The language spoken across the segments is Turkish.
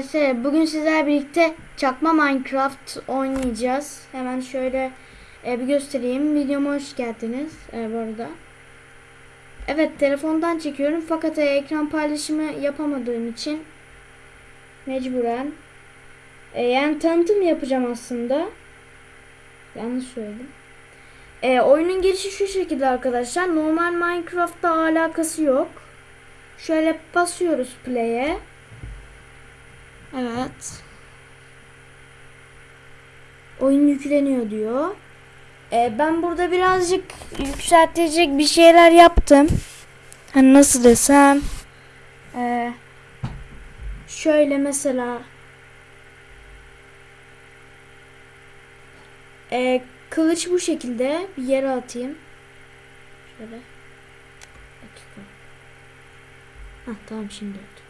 arkadaşlar bugün sizlerle birlikte çakma Minecraft oynayacağız. Hemen şöyle e, bir göstereyim. Videoma hoş geldiniz e, bu arada. Evet telefondan çekiyorum fakat e, ekran paylaşımı yapamadığım için mecburen e, yani tanıtım yapacağım aslında. Yanlış söyledim. E, oyunun girişi şu şekilde arkadaşlar. Normal Minecraft'ta alakası yok. Şöyle basıyoruz play'e. Evet. Oyun yükleniyor diyor. Ee, ben burada birazcık yükseltecek bir şeyler yaptım. Hani nasıl desem. Ee, şöyle mesela. Ee, kılıç bu şekilde bir yere atayım. Şöyle. Hah tamam şimdi oldu.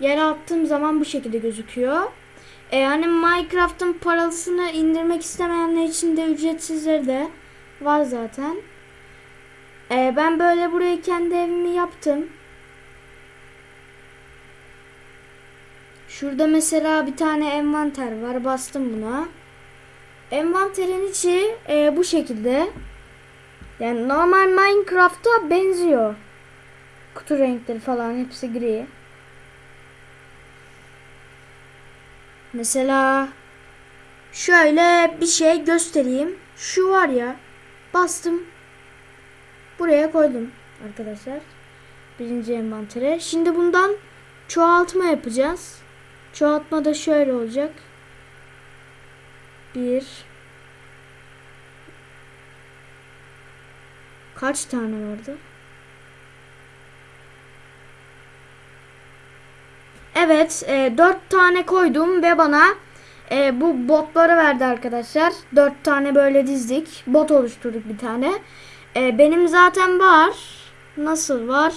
Yere attığım zaman bu şekilde gözüküyor. E, yani Minecraft'ın paralısını indirmek istemeyenler için de ücretsizleri de var zaten. E, ben böyle buraya kendi evimi yaptım. Şurada mesela bir tane envanter var. Bastım buna. Envanterin içi e, bu şekilde. Yani normal Minecraft'a benziyor. Kutu renkleri falan hepsi gri. Mesela şöyle bir şey göstereyim. Şu var ya bastım. Buraya koydum arkadaşlar. Birinci envantere. Şimdi bundan çoğaltma yapacağız. Çoğaltma da şöyle olacak. Bir Kaç tane vardı? Evet, e, 4 tane koydum ve bana e, bu botları verdi arkadaşlar. 4 tane böyle dizdik. Bot oluşturduk bir tane. E, benim zaten var. Nasıl var?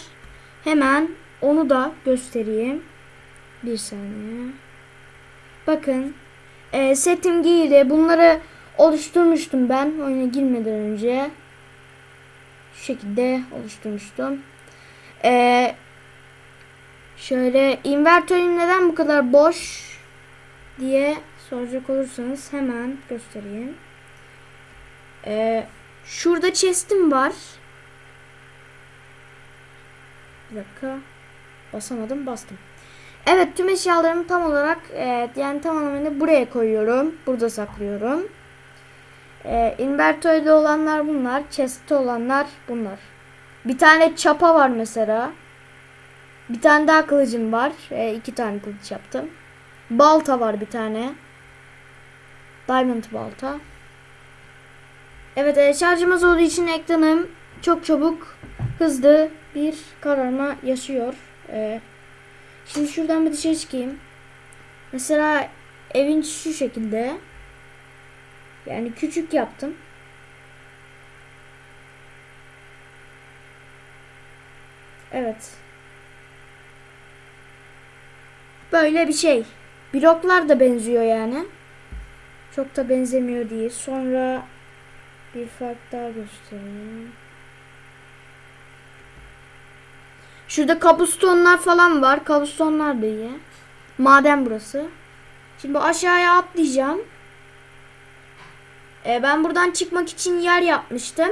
Hemen onu da göstereyim. Bir saniye. Bakın. E, setim giydi. Bunları oluşturmuştum ben oyuna girmeden önce. Şu şekilde oluşturmuştum. Eee Şöyle invertörüm neden bu kadar boş diye soracak olursanız hemen göstereyim. Ee, şurada chest'im var. Bir dakika. Basamadım bastım. Evet tüm eşyalarımı tam olarak evet, yani tamamen buraya koyuyorum. Burada saklıyorum. Ee, invertörde olanlar bunlar. Chest'te olanlar bunlar. Bir tane çapa var mesela. Bir tane daha kılıcım var. E, iki tane kılıç yaptım. Balta var bir tane. Diamond balta. Evet e, şarjımız olduğu için ekranım çok çabuk hızlı bir kararma yaşıyor. E, şimdi şuradan bir dışarı çıkayım. Mesela evin şu şekilde. Yani küçük yaptım. Evet. Böyle bir şey. Bloklar da benziyor yani. Çok da benzemiyor değil. Sonra bir fark daha göstereyim. Şurada kabustonlar falan var. Kabustonlar da iyi. Maden burası. Şimdi aşağıya atlayacağım. Ee, ben buradan çıkmak için yer yapmıştım.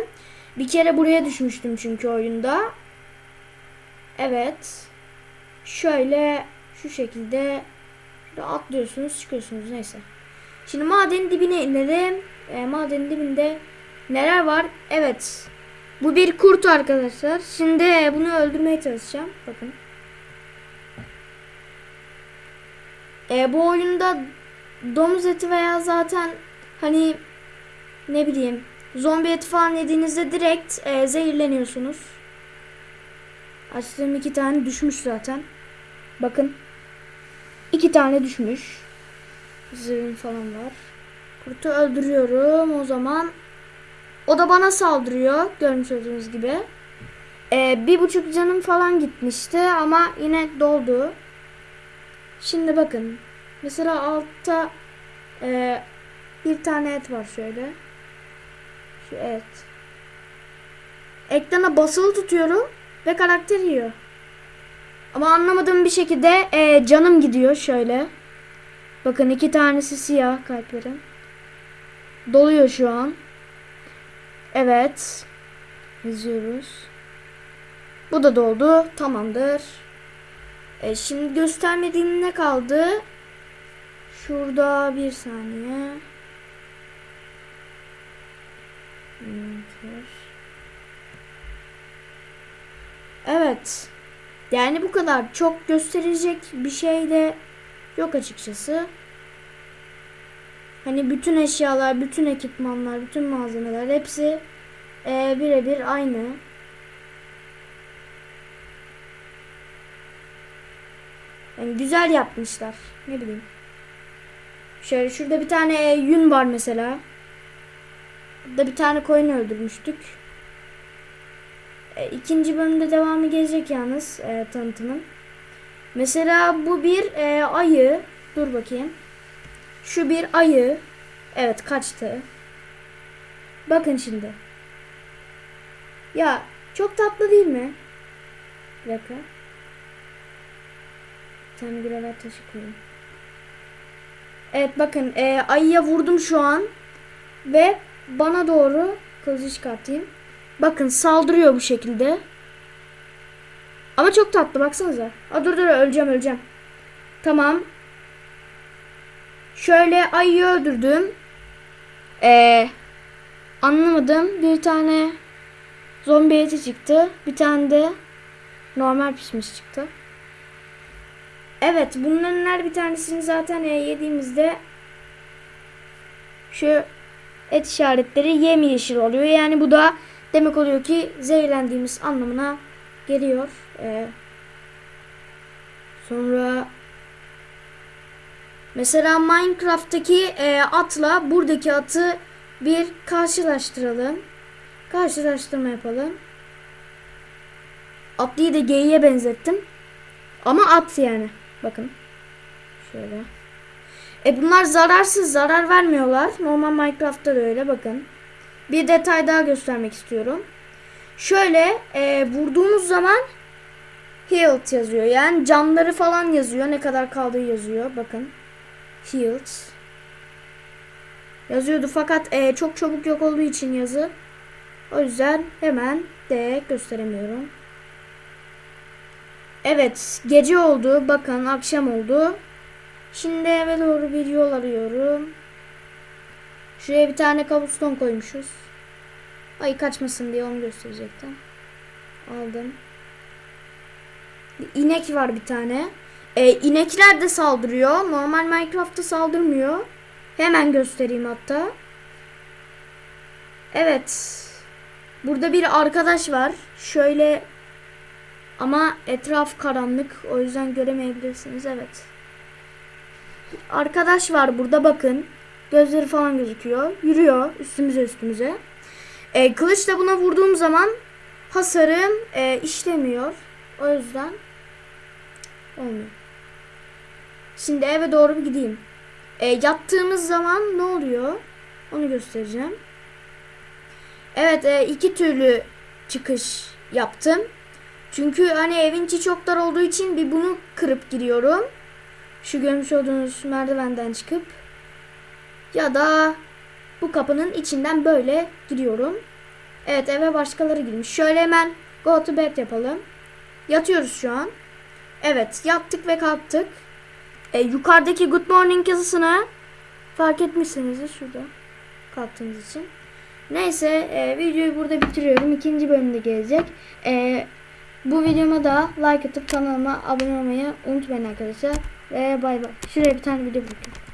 Bir kere buraya düşmüştüm çünkü oyunda. Evet. Şöyle şu şekilde atlıyorsunuz çıkıyorsunuz neyse. Şimdi madenin dibine inelim. E, madenin dibinde neler var? Evet. Bu bir kurt arkadaşlar. Şimdi bunu öldürmeye çalışacağım. Bakın. E, bu oyunda domuz eti veya zaten hani ne bileyim zombi eti falan yediğinizde direkt e, zehirleniyorsunuz. Açtığım iki tane düşmüş zaten. Bakın. İki tane düşmüş. Zırhım falan var. Kurtu öldürüyorum o zaman. O da bana saldırıyor. Görmüş olduğunuz gibi. Ee, bir buçuk canım falan gitmişti ama yine doldu. Şimdi bakın. Mesela altta e, bir tane et var şöyle. Şu et. Ekrana basılı tutuyorum ve karakter yiyor. Ama anlamadığım bir şekilde e, canım gidiyor şöyle. Bakın iki tanesi siyah kalplerim. Doluyor şu an. Evet. Yazıyoruz. Bu da doldu. Tamamdır. E, şimdi göstermediğim ne kaldı? Şurada bir saniye. Evet. Yani bu kadar. Çok gösterecek bir şey de yok açıkçası. Hani bütün eşyalar, bütün ekipmanlar, bütün malzemeler hepsi e, birebir aynı. Yani güzel yapmışlar. Ne bileyim. Şöyle şurada bir tane yün var mesela. Burada bir tane koyun öldürmüştük. E, ikinci bölümde devamı gelecek yalnız e, tanıtımın. Mesela bu bir e, ayı. Dur bakayım. Şu bir ayı. Evet kaçtı. Bakın şimdi. Ya çok tatlı değil mi? Bir dakika. Bir tane gravel taşı koyayım. Evet bakın e, ayıya vurdum şu an. Ve bana doğru kılıcı çıkartayım. Bakın saldırıyor bu şekilde. Ama çok tatlı baksanıza. Aa, dur dur öleceğim öleceğim. Tamam. Şöyle ayıyı öldürdüm. Ee, anlamadım. Bir tane zombi eti çıktı. Bir tane de normal pişmiş çıktı. Evet bunların her bir tanesini zaten e, yediğimizde şu et işaretleri yemyeşil oluyor. Yani bu da demek oluyor ki zehirlendiğimiz anlamına geliyor. Ee, sonra mesela Minecraft'taki e, atla buradaki atı bir karşılaştıralım. Karşılaştırma yapalım. Atlıyı da geyiğe benzettim. Ama at yani. Bakın. Şöyle. E bunlar zararsız. Zarar vermiyorlar. Normal Minecraft'ta da öyle. Bakın. Bir detay daha göstermek istiyorum. Şöyle e, vurduğumuz zaman healed yazıyor. Yani canları falan yazıyor. Ne kadar kaldığı yazıyor. Bakın. Healed. Yazıyordu fakat e, çok çabuk yok olduğu için yazı. O yüzden hemen de gösteremiyorum. Evet gece oldu. Bakın akşam oldu. Şimdi eve doğru bir yol arıyorum. Şuraya bir tane kabuston koymuşuz. Ay kaçmasın diye onu gösterecektim. Aldım. İnek var bir tane. Ee, inekler de saldırıyor. Normal Minecraft'ta saldırmıyor. Hemen göstereyim hatta. Evet. Burada bir arkadaş var. Şöyle ama etraf karanlık. O yüzden göremeyebilirsiniz. Evet. Arkadaş var burada bakın. Gözleri falan gözüküyor. Yürüyor üstümüze üstümüze. E, kılıçla buna vurduğum zaman hasarım e, işlemiyor. O yüzden olmuyor. Şimdi eve doğru bir gideyim. E, yattığımız zaman ne oluyor? Onu göstereceğim. Evet e, iki türlü çıkış yaptım. Çünkü hani evin içi çok dar olduğu için bir bunu kırıp giriyorum. Şu görmüş olduğunuz merdivenden çıkıp ya da bu kapının içinden böyle giriyorum. Evet eve başkaları girmiş. Şöyle hemen go to bed yapalım. Yatıyoruz şu an. Evet yattık ve kalktık. E, yukarıdaki good morning yazısını fark etmişsinizdir şurada. Kalktığınız için. Neyse e, videoyu burada bitiriyorum. İkinci bölümde gelecek. E, bu videoma da like atıp kanalıma abone olmayı unutmayın arkadaşlar. Ve bay bay. Şuraya bir tane video bırakıyorum.